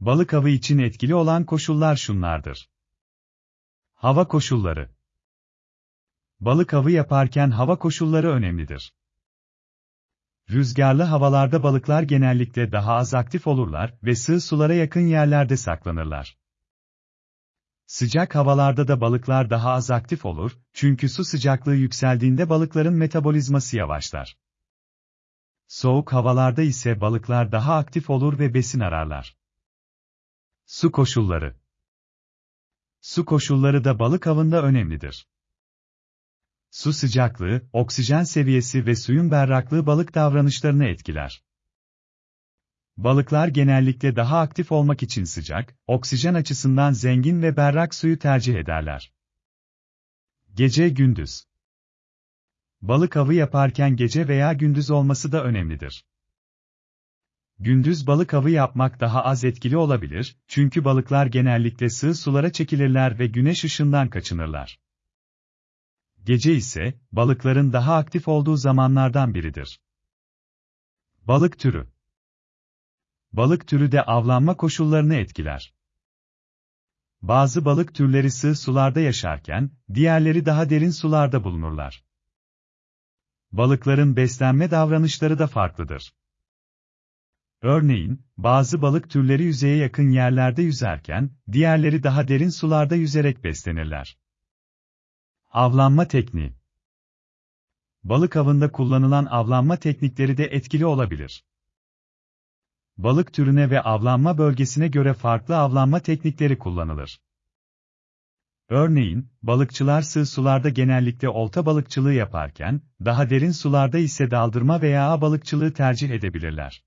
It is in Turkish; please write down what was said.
Balık avı için etkili olan koşullar şunlardır. Hava koşulları. Balık avı yaparken hava koşulları önemlidir. Rüzgarlı havalarda balıklar genellikle daha az aktif olurlar ve sığ sulara yakın yerlerde saklanırlar. Sıcak havalarda da balıklar daha az aktif olur, çünkü su sıcaklığı yükseldiğinde balıkların metabolizması yavaşlar. Soğuk havalarda ise balıklar daha aktif olur ve besin ararlar. Su koşulları Su koşulları da balık avında önemlidir. Su sıcaklığı, oksijen seviyesi ve suyun berraklığı balık davranışlarını etkiler. Balıklar genellikle daha aktif olmak için sıcak, oksijen açısından zengin ve berrak suyu tercih ederler. Gece gündüz. Balık avı yaparken gece veya gündüz olması da önemlidir. Gündüz balık avı yapmak daha az etkili olabilir, çünkü balıklar genellikle sığ sulara çekilirler ve güneş ışığından kaçınırlar. Gece ise, balıkların daha aktif olduğu zamanlardan biridir. Balık türü Balık türü de avlanma koşullarını etkiler. Bazı balık türleri sığ sularda yaşarken, diğerleri daha derin sularda bulunurlar. Balıkların beslenme davranışları da farklıdır. Örneğin, bazı balık türleri yüzeye yakın yerlerde yüzerken, diğerleri daha derin sularda yüzerek beslenirler. Avlanma tekniği Balık avında kullanılan avlanma teknikleri de etkili olabilir. Balık türüne ve avlanma bölgesine göre farklı avlanma teknikleri kullanılır. Örneğin, balıkçılar sığ sularda genellikle olta balıkçılığı yaparken, daha derin sularda ise daldırma veya balıkçılığı tercih edebilirler.